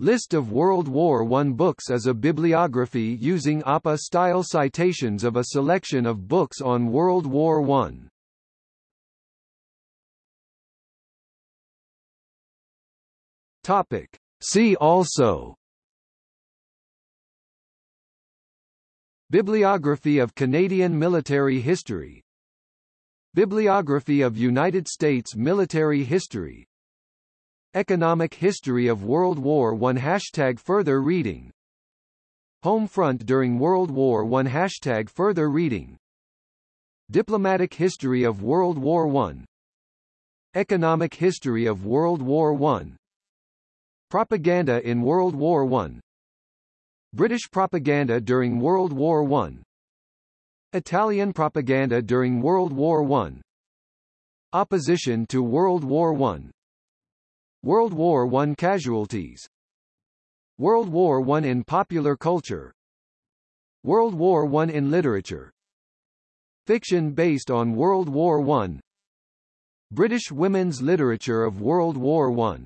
List of World War I books is a bibliography using APA-style citations of a selection of books on World War I. Topic. See also Bibliography of Canadian military history Bibliography of United States military history Economic History of World War I Hashtag Further reading. Home front during World War I Hashtag Further reading. Diplomatic History of World War I Economic History of World War I Propaganda in World War I British propaganda during World War I Italian propaganda during World War I Opposition to World War I World War I casualties. World War I in popular culture. World War I in literature. Fiction based on World War I. British women's literature of World War I